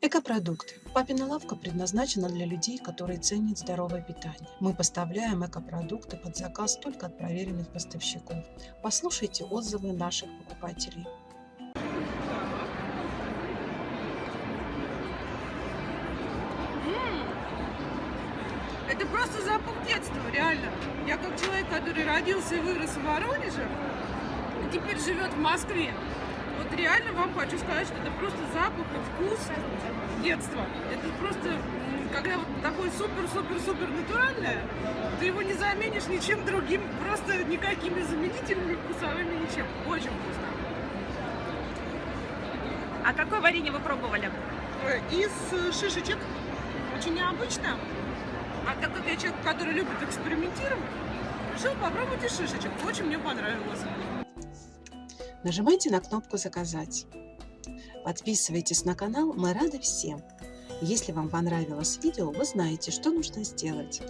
Экопродукты. Папина лавка предназначена для людей, которые ценят здоровое питание. Мы поставляем экопродукты под заказ только от проверенных поставщиков. Послушайте отзывы наших покупателей. Это просто запах детства, реально. Я как человек, который родился и вырос в Воронеже, теперь живет в Москве, вот реально вам хочу сказать, что это просто запах и вкус детства. Это просто, когда вот такое супер-супер-супер натуральное, ты его не заменишь ничем другим, просто никакими заменителями вкусовыми, ничем. Очень вкусно. А какое варенье вы пробовали? Э, Из э, шишечек. Очень необычно. А так как я человек, который любит экспериментировать, решил попробовать из шишечек. Очень мне понравилось. Нажимайте на кнопку «Заказать». Подписывайтесь на канал, мы рады всем. Если вам понравилось видео, вы знаете, что нужно сделать.